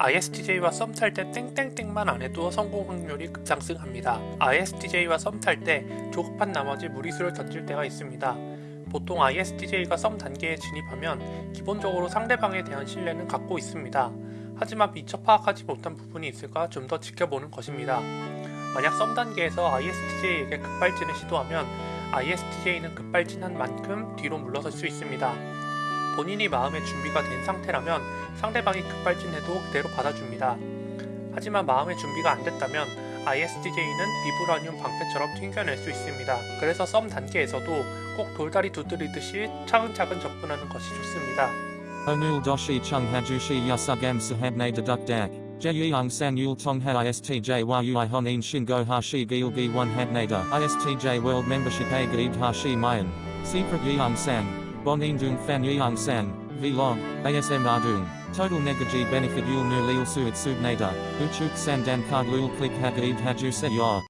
ISTJ와 썸 탈 때 땡땡땡만 안 해도 성공 확률이 급상승합니다. ISTJ와 썸 탈 때 조급한 나머지 무리수를 던질 때가 있습니다. 보통 ISTJ가 썸 단계에 진입하면 기본적으로 상대방에 대한 신뢰는 갖고 있습니다. 하지만 미처 파악하지 못한 부분이 있을까 좀 더 지켜보는 것입니다. 만약 썸 단계에서 ISTJ에게 급발진을 시도하면 ISTJ는 급발진한 만큼 뒤로 물러설 수 있습니다. 본인이 마음의 준비가 된 상태라면 상대방이 급발진해도 그대로 받아줍니다. 하지만 마음의 준비가 안 됐다면 ISTJ는 비브라늄 방패처럼 튕겨낼 수 있습니다. 그래서 썸 단계에서도 꼭 돌다리 두드리듯이 차근차근 접근하는 것이 좋습니다. Onul doshi chung hajushi yasugam sahabne deduk dak. Jeyang san yul tongha istj yui honin shingo hashi gilgi one habnada. Istj hashi mayan. Secret yang san. Bon Indung Fan Yeong San, Vlog, ASM Ardung, Total Negaji Benefit Yul Nu Leil Suit Subnada, Uchuk Sandan Kag Lul Klik Hag Ib Haju Se